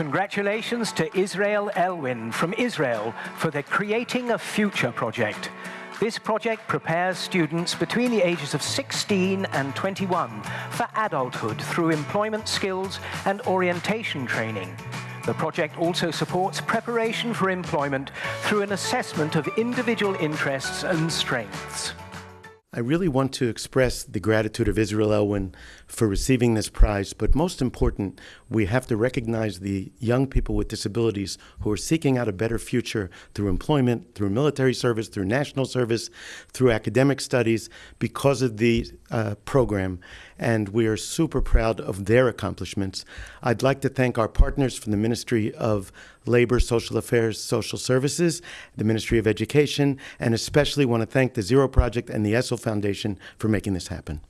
Congratulations to Israel Elwyn from Israel for the Creating a Future project. This project prepares students between the ages of 16 and 21 for adulthood through employment skills and orientation training. The project also supports preparation for employment through an assessment of individual interests and strengths. I really want to express the gratitude of Israel Elwyn for receiving this prize, but most important, we have to recognize the young people with disabilities who are seeking out a better future through employment, through military service, through national service, through academic studies because of the uh, program. And we are super proud of their accomplishments. I'd like to thank our partners from the Ministry of Labor, Social Affairs, Social Services, the Ministry of Education, and especially want to thank the Zero Project and the Essl Foundation for making this happen.